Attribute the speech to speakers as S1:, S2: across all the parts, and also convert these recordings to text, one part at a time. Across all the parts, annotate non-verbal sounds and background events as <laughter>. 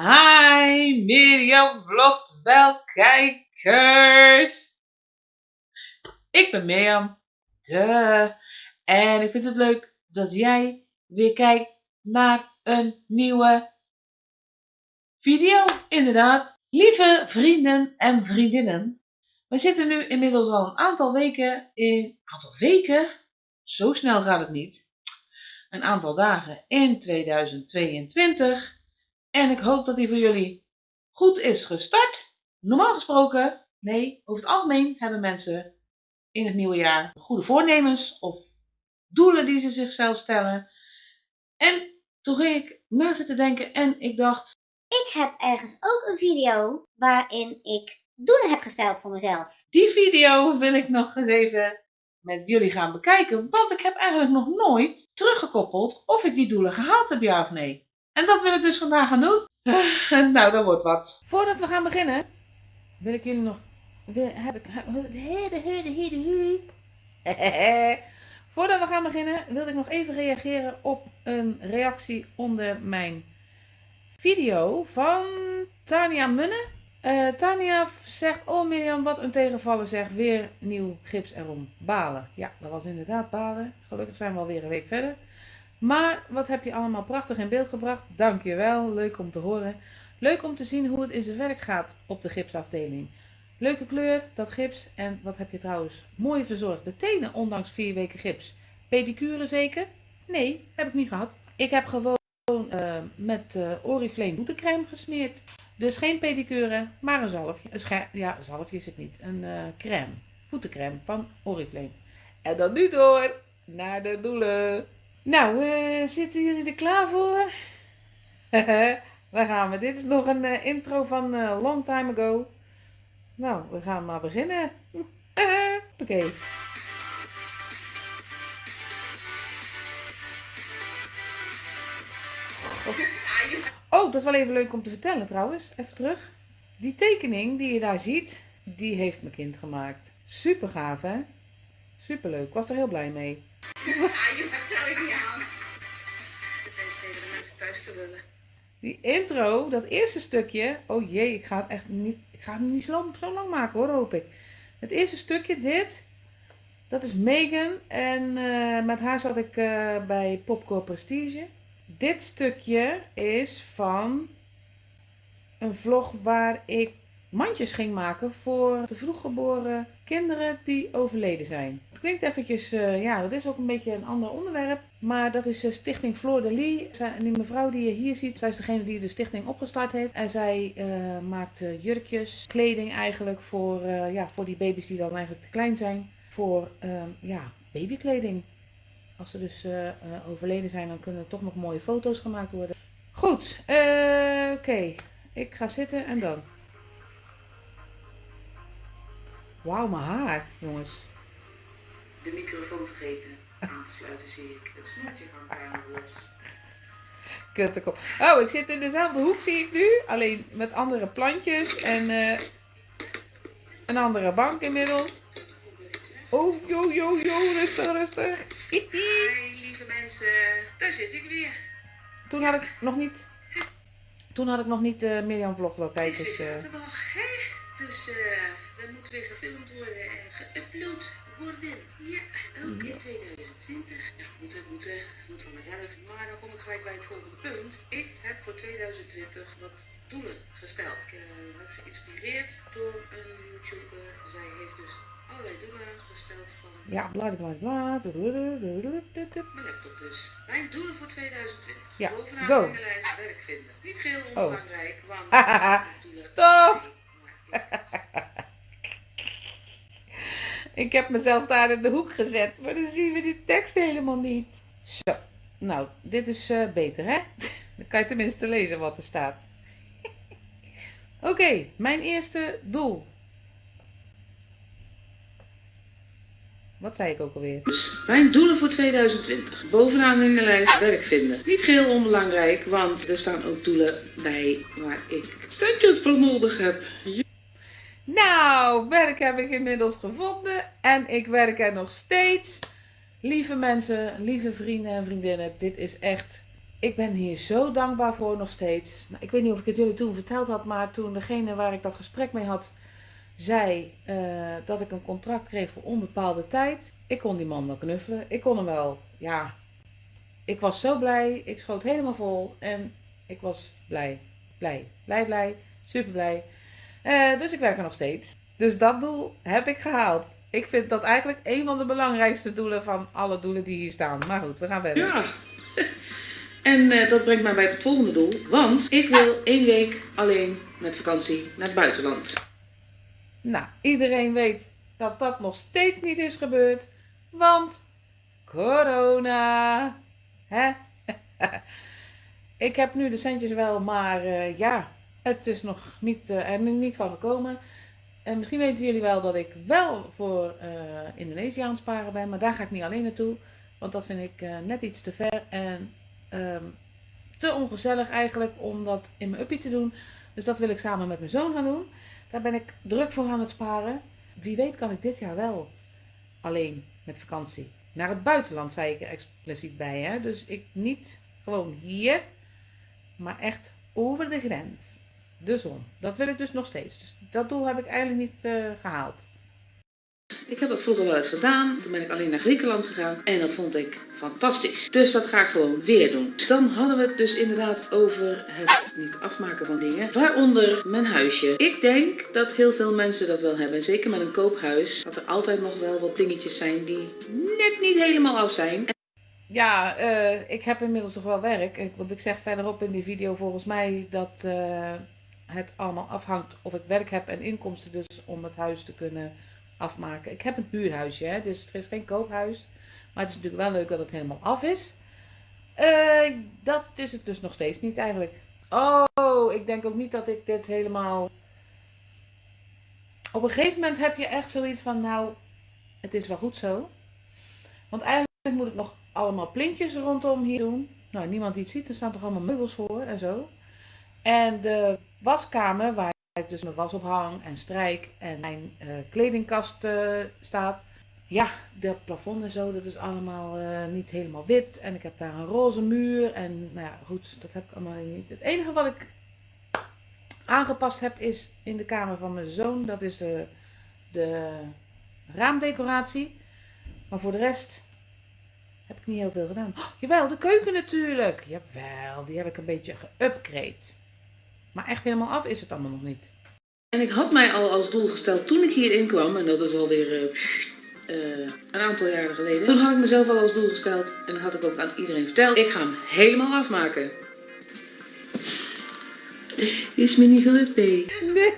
S1: Hi Mirjam vlogt wel kijkers. Ik ben Mirjam. De. En ik vind het leuk dat jij weer kijkt naar een nieuwe video. Inderdaad. Lieve vrienden en vriendinnen. We zitten nu inmiddels al een aantal weken in. Aantal weken? Zo snel gaat het niet. Een aantal dagen in 2022. En ik hoop dat die voor jullie goed is gestart. Normaal gesproken, nee, over het algemeen hebben mensen in het nieuwe jaar goede voornemens of doelen die ze zichzelf stellen. En toen ging ik na zitten denken en ik dacht.
S2: Ik heb ergens ook een video waarin ik doelen heb gesteld voor mezelf.
S1: Die video wil ik nog eens even met jullie gaan bekijken, want ik heb eigenlijk nog nooit teruggekoppeld of ik die doelen gehaald heb, ja of nee. En dat wil ik dus vandaag gaan doen. <laughs> nou, dat wordt wat. Voordat we gaan beginnen, wil ik jullie nog. Wil, heb ik. Voordat we gaan beginnen, wil ik nog even reageren op een reactie onder mijn video van Tania Munne. Uh, Tania zegt, oh Mirjam, wat een tegenvallen zeg, weer nieuw gips erom. Balen. Ja, dat was inderdaad balen. Gelukkig zijn we alweer een week verder. Maar wat heb je allemaal prachtig in beeld gebracht. Dankjewel, leuk om te horen. Leuk om te zien hoe het in zijn werk gaat op de gipsafdeling. Leuke kleur, dat gips. En wat heb je trouwens mooi verzorgde tenen, ondanks vier weken gips. Pedicure zeker? Nee, heb ik niet gehad. Ik heb gewoon uh, met uh, Oriflame voetencreme gesmeerd. Dus geen pedicure, maar een zalfje. Ja, een zalfje is het niet. Een uh, crème. Voetencreme van Oriflame. En dan nu door naar de doelen. Nou, uh, zitten jullie er klaar voor? <laughs> Waar gaan we? Dit is nog een uh, intro van uh, long time ago. Nou, we gaan maar beginnen. <laughs> Oké. Oh, dat is wel even leuk om te vertellen trouwens. Even terug. Die tekening die je daar ziet, die heeft mijn kind gemaakt. Super gaaf hè? Super leuk. Ik was er heel blij mee. Ja, je nou niet aan. de mensen thuis te willen. Die intro, dat eerste stukje. Oh jee, ik ga het echt niet. Ik ga het niet zo, zo lang maken hoor, hoop ik. Het eerste stukje, dit. Dat is Megan. En uh, met haar zat ik uh, bij Popcorn Prestige. Dit stukje is van een vlog waar ik mandjes ging maken voor de vroeggeboren kinderen die overleden zijn. Het klinkt eventjes, uh, ja, dat is ook een beetje een ander onderwerp. Maar dat is uh, Stichting Floor de Lee. En die mevrouw die je hier ziet, zij is degene die de stichting opgestart heeft. En zij uh, maakt jurkjes, kleding eigenlijk voor, ja, voor die baby's die dan eigenlijk te klein zijn. Voor ja, babykleding. Als ze dus overleden zijn, dan kunnen er toch nog mooie foto's gemaakt worden. Goed, oké. Ik ga zitten en dan. Wauw, mijn haar, jongens.
S3: De microfoon vergeten aan te sluiten, zie ik. Het snoertje hangt bijna los.
S1: Kuttekop. Oh, ik zit in dezelfde hoek, zie ik nu. Alleen met andere plantjes en uh, een andere bank inmiddels. Oh, jo, jo, jo, rustig, rustig.
S3: Hi, lieve mensen. Daar zit ik weer.
S1: Toen had ik nog niet... Toen had ik nog niet uh, Mirjam Vlog wel kijkers.
S3: Het is hè? Dus uh, moet weer gefilmd worden en geüpload worden. Ja, ook in 2020. Ja, moeten, moeten, moet van mezelf. Maar dan kom ik gelijk bij het volgende punt. Ik heb voor 2020 wat doelen gesteld. Ik uh, werd geïnspireerd door een YouTuber. Zij heeft dus allerlei doelen gesteld van...
S1: Ja, bla bla bla.
S3: Mijn laptop dus. Mijn doelen voor 2020.
S1: Ja,
S3: Bovenaan
S1: go.
S3: de lijst werk vinden. Niet geheel
S1: Oh.
S3: onbelangrijk, want... <laughs> doelen
S1: Stop! <laughs> Ik heb mezelf daar in de hoek gezet, maar dan zien we die tekst helemaal niet. Zo, nou, dit is eh, beter hè? <laughs> Dan kan je tenminste lezen wat er staat. <laughs> Oké, mijn eerste doel. Wat zei ik ook alweer?
S3: Mijn doelen voor 2020. Bovenaan in de lijst werk vinden. Niet geheel onbelangrijk, want er staan ook doelen bij waar ik centjes voor nodig heb.
S1: Nou, werk heb ik inmiddels gevonden en ik werk er nog steeds. Lieve mensen, lieve vrienden en vriendinnen, dit is echt Ik ben hier zo dankbaar voor nog steeds. Nou, ik weet niet of ik het jullie toen verteld had, maar toen degene waar ik dat gesprek mee had, zei eh, dat ik een contract kreeg voor onbepaalde tijd. Ik kon die man wel knuffelen. Ik kon hem wel, ja. Ik was zo blij. Ik schoot helemaal vol. En ik was blij. Blij. Blij, blij. Super blij. Eh, dus ik werk er nog steeds. Dus dat doel heb ik gehaald. Ik vind dat eigenlijk een van de belangrijkste doelen van alle doelen die hier staan. Maar goed, we gaan verder.
S3: Ja. En eh, dat brengt mij bij het volgende doel. Want ik wil één week alleen met vakantie naar het buitenland.
S1: Nou, iedereen weet dat dat nog steeds niet is gebeurd. Want corona. Hè? <laughs> ik heb nu de centjes wel, maar eh, ja, het is nog niet, eh, er niet van gekomen. En misschien weten jullie wel dat ik wel voor eh, Indonesië aan het sparen ben, maar daar ga ik niet alleen naartoe. Want dat vind ik net iets te ver en ehm, te ongezellig eigenlijk om dat in mijn uppie te doen. Dus dat wil ik samen met mijn zoon gaan doen. Daar ben ik druk voor aan het sparen. Wie weet kan ik dit jaar wel alleen met vakantie. Naar het buitenland zei ik er expliciet bij. Hè? Dus ik niet gewoon hier, maar echt over de grens. De zon. Dat wil ik dus nog steeds. Dus dat doel heb ik eigenlijk niet uh, gehaald.
S3: Ik heb dat vroeger wel eens gedaan. Toen ben ik alleen naar Griekenland gegaan. En dat vond ik fantastisch. Dus dat ga ik gewoon weer doen. Dan hadden we het dus inderdaad over het niet afmaken van dingen. Waaronder mijn huisje. Ik denk dat heel veel mensen dat wel hebben. Zeker met een koophuis. Dat er altijd nog wel wat dingetjes zijn die net niet helemaal af zijn.
S1: Ja, uh, ik heb inmiddels toch wel werk. Want ik zeg verderop in die video volgens mij dat uh, het allemaal afhangt of ik werk heb en inkomsten dus om het huis te kunnen afmaken. Ik heb een huurhuisje, hè, dus het is geen koophuis. Maar het is natuurlijk wel leuk dat het helemaal af is. Uh, dat is het dus nog steeds niet eigenlijk. Oh, ik denk ook niet dat ik dit helemaal... Op een gegeven moment heb je echt zoiets van, nou, het is wel goed zo. Want eigenlijk moet ik nog allemaal plintjes rondom hier doen. Nou, niemand die het ziet, er staan toch allemaal meubels voor en zo. En de waskamer, waar ik dus mijn was op hang en strijk en mijn uh, kledingkast uh, staat. Ja, dat plafond en zo, dat is allemaal uh, niet helemaal wit. En ik heb daar een roze muur. En nou ja, goed, dat heb ik allemaal niet. Het enige wat ik aangepast heb is in de kamer van mijn zoon. Dat is de, de raamdecoratie. Maar voor de rest heb ik niet heel veel gedaan. Oh, jawel, de keuken natuurlijk. Jawel, die heb ik een beetje geupgrade. Maar echt helemaal af is het allemaal nog niet.
S3: En ik had mij al als doel gesteld toen ik hierin kwam, en dat is alweer uh, een aantal jaren geleden. Toen had ik mezelf al als doel gesteld en dat had ik ook aan iedereen verteld. Ik ga hem helemaal afmaken. Is me niet gelukt, B. Nee.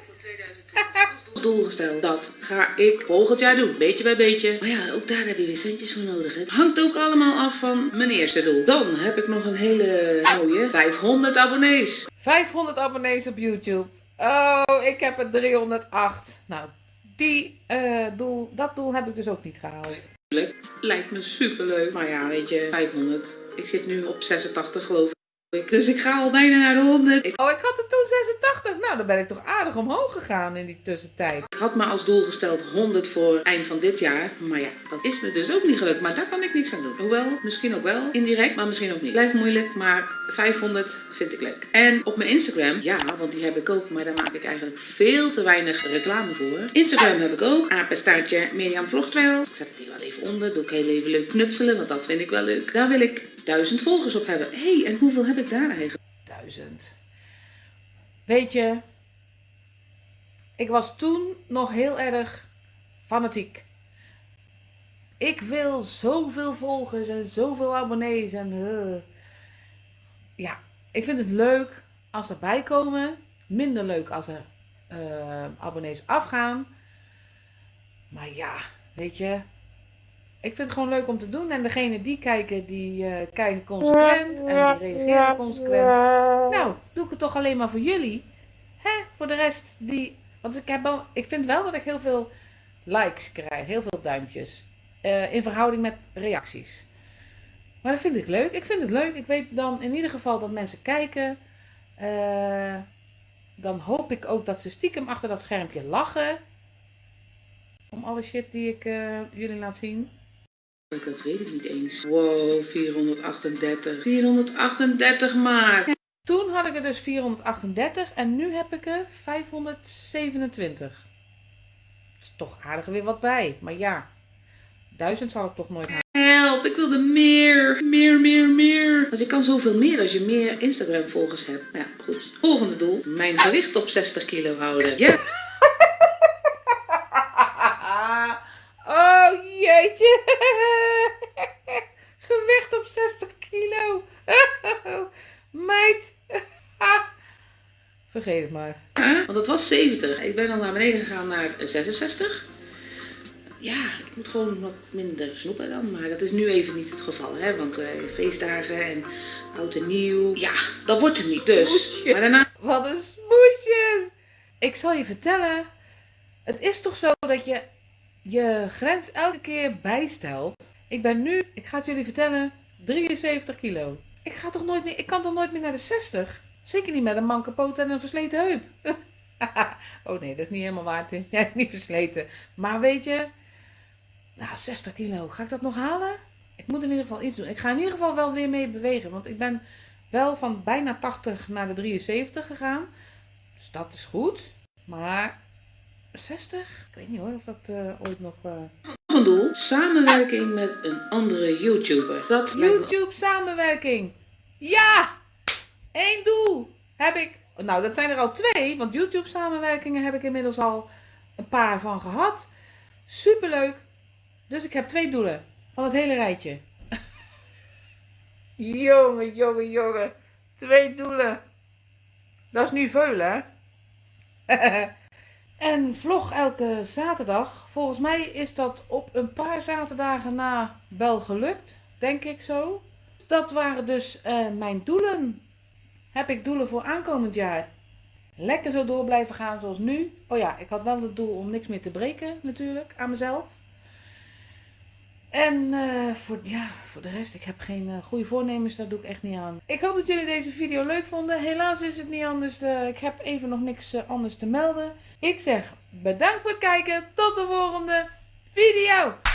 S3: Als doel gesteld. Dat ga ik volgend jaar doen, beetje bij beetje. Maar ja, ook daar heb je weer centjes voor nodig. Het hangt ook allemaal af van mijn eerste doel. Dan heb ik nog een hele mooie 500 abonnees.
S1: 500 abonnees op YouTube. Oh, ik heb er 308. Nou, die, uh, doel, dat doel heb ik dus ook niet gehaald.
S3: Lijkt me super leuk. Maar ja, weet je, 500. Ik zit nu op 86 geloof ik. Dus ik ga al bijna naar de 100.
S1: Oh, ik had er toen 86. Nou, dan ben ik toch aardig omhoog gegaan in die tussentijd.
S3: Ik had me als doel gesteld 100 voor eind van dit jaar. Maar ja, dat is me dus ook niet gelukt. Maar daar kan ik niks aan doen. Hoewel, misschien ook wel indirect, maar misschien ook niet. Blijft moeilijk, maar 500 vind ik leuk. En op mijn Instagram, ja, want die heb ik ook, maar daar maak ik eigenlijk veel te weinig reclame voor. Instagram heb ik ook, apenstaartje Mirjam Vlogtrail. Ik zet het hier wel even onder, doe ik heel even leuk knutselen, want dat vind ik wel leuk. Daar wil ik 1000 volgers op hebben. Hé, hey, en hoeveel heb ik daar eigenlijk?
S1: 1000. Weet je, ik was toen nog heel erg fanatiek. Ik wil zoveel volgers en zoveel abonnees en... Uh. Ja, ik vind het leuk als er bij komen. Minder leuk als er uh, abonnees afgaan. Maar ja, weet je. Ik vind het gewoon leuk om te doen. En degene die kijken, die uh, kijken consequent. En die reageren consequent. Nou, doe ik het toch alleen maar voor jullie. Hè? Voor de rest die... Want ik, heb wel, ik vind wel dat ik heel veel likes krijg. Heel veel duimpjes. Uh, in verhouding met reacties. Maar dat vind ik leuk. Ik vind het leuk. Ik weet dan in ieder geval dat mensen kijken. Uh, dan hoop ik ook dat ze stiekem achter dat schermpje lachen. Om alle shit die ik jullie laat zien.
S3: Dat weet ik niet eens. Wow, 438. 438 maar.
S1: Toen had ik er dus 438 en nu heb ik er 527. Is toch aardig weer wat bij. Maar ja, 1000 zal ik toch nooit halen.
S3: Help, ik wilde meer. Meer, meer, meer. Want je kan zoveel meer als je meer Instagram volgers hebt. Ja, goed. Volgende doel. Mijn gewicht op 60 kilo houden. Ja
S1: jeetje. Gewicht op 60 kilo. Meid. Vergeet het maar.
S3: Ja, want het was 70. Ik ben dan naar beneden gegaan naar 66. Ja, ik moet gewoon wat minder snoepen dan. Maar dat is nu even niet het geval. Hè? Want eh, feestdagen en oud en nieuw. Ja, dat wordt er niet. Dus.
S1: Smoesjes.
S3: Maar daarna.
S1: Wat een smoesjes. Ik zal je vertellen. Het is toch zo dat je je grens elke keer bijstelt. Ik ben nu, ik ga het jullie vertellen, 73 kilo. Ik ga toch nooit meer, ik kan toch nooit meer naar de 60? Zeker niet met een manke poot en een versleten heup. <laughs> oh nee, dat is niet helemaal waar. <laughs> Het is niet versleten. Maar weet je, nou 60 kilo, ga ik dat nog halen? Ik moet in ieder geval iets doen. Ik ga in ieder geval wel weer mee bewegen. Want ik ben wel van bijna 80 naar de 73 gegaan. Dus dat is goed. Maar 60? Ik weet niet hoor of dat eh, ooit nog... eh,
S3: Nog een doel. Samenwerking met een andere YouTuber. Dat lijkt me
S1: YouTube samenwerking. Ja! Eén doel heb ik. Nou, dat zijn er al twee, want YouTube samenwerkingen heb ik inmiddels al een paar van gehad. Superleuk. Dus ik heb twee doelen van het hele rijtje. <laughs> jongen, jongen, jongen. Twee doelen. Dat is nu veel, hè? <laughs> en vlog elke zaterdag. Volgens mij is dat op een paar zaterdagen na wel gelukt. Denk ik zo. Dat waren dus eh, mijn doelen. Heb ik doelen voor aankomend jaar? Lekker zo door blijven gaan zoals nu. Oh ja, ik had wel het doel om niks meer te breken natuurlijk aan mezelf. En eh, voor, ja, voor de rest, ik heb geen eh, goede voornemens, dat doe ik echt niet aan. Ik hoop dat jullie deze video leuk vonden. Helaas is het niet anders. eh, ik heb even nog niks anders te melden. Ik zeg bedankt voor het kijken. Tot de volgende video.